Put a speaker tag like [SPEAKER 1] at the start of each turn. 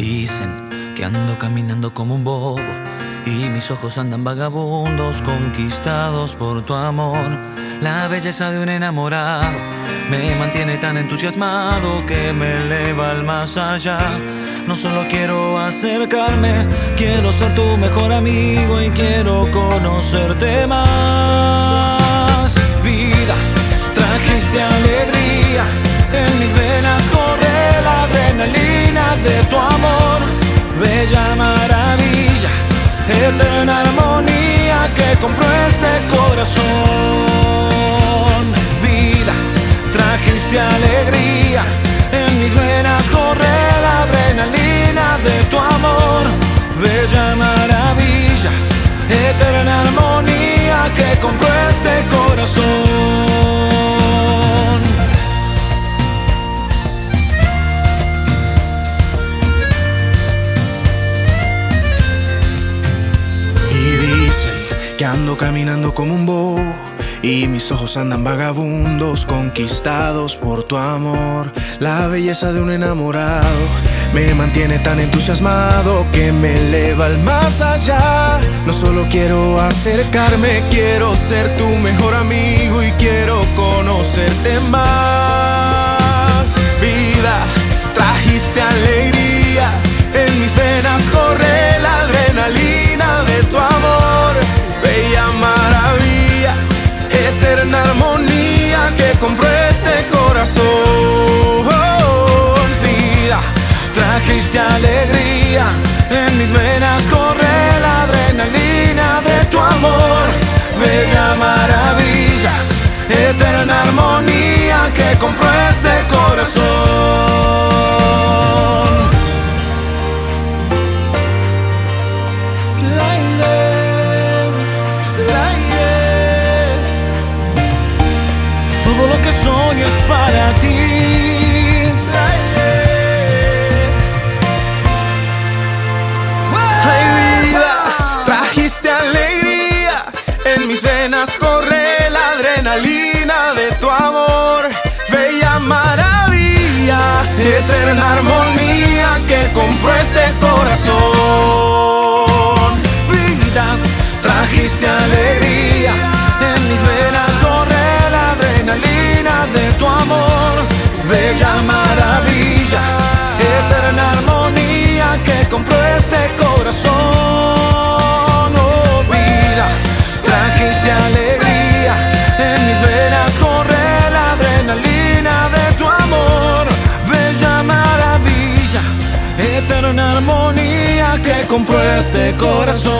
[SPEAKER 1] Dicen que ando caminando como un bobo y mis ojos andan vagabundos, conquistados por tu amor. La belleza de un enamorado me mantiene tan entusiasmado que me eleva al más allá. No solo quiero acercarme, quiero ser tu mejor amigo y quiero conocerte más. Vida, trajiste alegría, en mis venas corre la adrenalina de tu amor. Bella maravilla, eterna armonía que compró este corazón. Que
[SPEAKER 2] ando caminando como un bobo y mis ojos andan vagabundos, conquistados por tu amor. La belleza de un enamorado me mantiene tan entusiasmado que me eleva al más allá. No solo quiero acercarme, quiero ser tu mejor amigo y quiero conocerte más. Vida, trajiste alegría, armonía que compró este corazón.
[SPEAKER 1] vida, trajiste alegría, en mis venas corre la adrenalina de tu amor, bella maravilla, eterna armonía que compró es para ti.
[SPEAKER 2] Ay vida, trajiste alegría, en mis venas corre la adrenalina de tu amor, bella maravilla, eterna armonía que compró este corazón.
[SPEAKER 1] Bella maravilla, eterna armonía que compró este corazón. Oh vida, trajiste alegría, en mis venas corre la adrenalina de tu amor, bella maravilla, eterna armonía que compró este corazón.